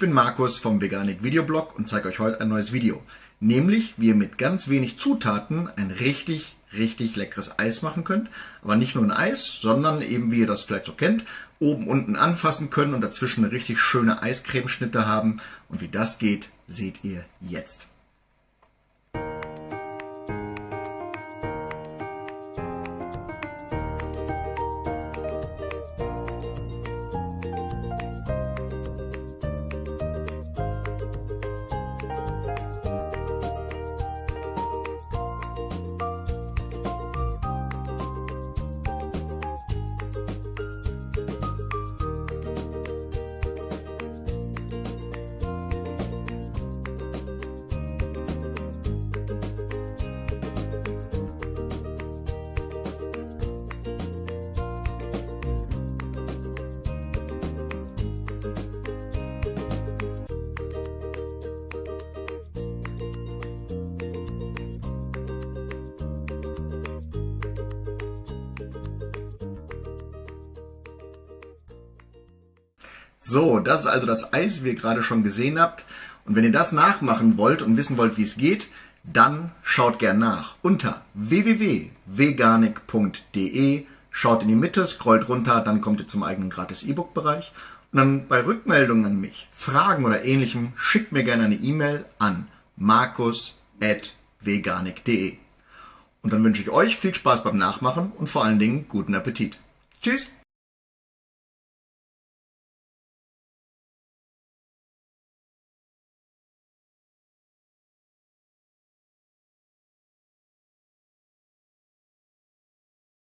bin Markus vom Veganik Videoblog und zeige euch heute ein neues Video. Nämlich, wie ihr mit ganz wenig Zutaten ein richtig, richtig leckeres Eis machen könnt. Aber nicht nur ein Eis, sondern eben, wie ihr das vielleicht so kennt, oben unten anfassen können und dazwischen eine richtig schöne Eiscremeschnitte haben. Und wie das geht, seht ihr jetzt. So, das ist also das Eis, wie ihr gerade schon gesehen habt. Und wenn ihr das nachmachen wollt und wissen wollt, wie es geht, dann schaut gern nach unter www.veganik.de. Schaut in die Mitte, scrollt runter, dann kommt ihr zum eigenen gratis E-Book-Bereich. Und dann bei Rückmeldungen an mich, Fragen oder ähnlichem, schickt mir gerne eine E-Mail an markus.veganik.de. Und dann wünsche ich euch viel Spaß beim Nachmachen und vor allen Dingen guten Appetit. Tschüss!